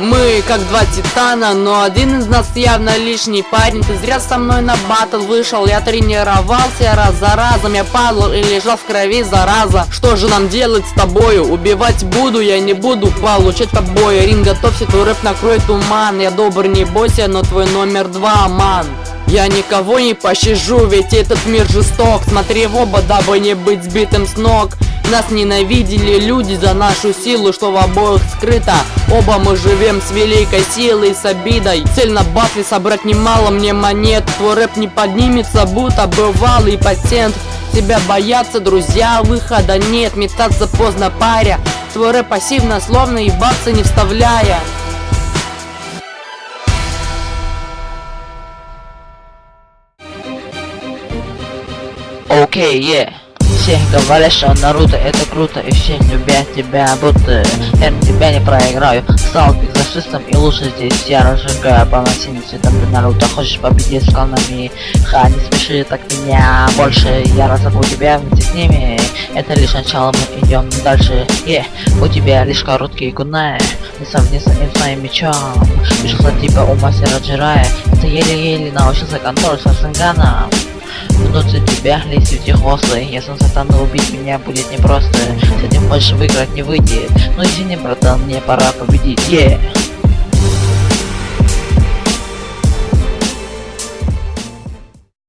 Мы как два титана, но один из нас явно лишний парень. Ты зря со мной на батл вышел, я тренировался раз за разом Я падал и лежал в крови зараза. Что же нам делать с тобою? Убивать буду, я не буду получать побои. Ринг готовься, твой рэп накроет туман. Я добр, не бойся, но твой номер два, ман. Я никого не пощажу, ведь этот мир жесток. Смотри в оба, дабы не быть сбитым с ног нас ненавидели люди за нашу силу, что в обоих скрыто. Оба мы живем с великой силой, с обидой. Цель на батле собрать немало мне монет. Твой рэп не поднимется, будто бывалый пациент. Тебя боятся друзья, выхода нет Метаться поздно паря. Твой рэп пассивно, словно ебаться не вставляя. Okay, yeah. Все говорят, что Наруто это круто И все любят тебя, будто я тебя не проиграю. Стал экзорцистом и лучше здесь я разжигаю Полносильным цветом ты Наруто. Хочешь победить с кланами Ха, не смеши так меня больше Я разобу тебя вместе с ними. Это лишь начало, мы идем дальше. Yeah. У тебя лишь короткие кунаи Не совместно с моим мечом. Пришла типа у мастера Джирая Ты еле-еле научился контроль со Сенганом Внутри тебя лезть вертихвосты Если он стану убить меня будет непросто. С этим больше выиграть не выйдет. Ну извини, братан, мне пора победить, yeah.